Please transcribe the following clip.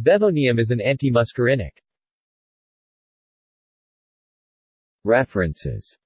Bevonium is an antimuscarinic. References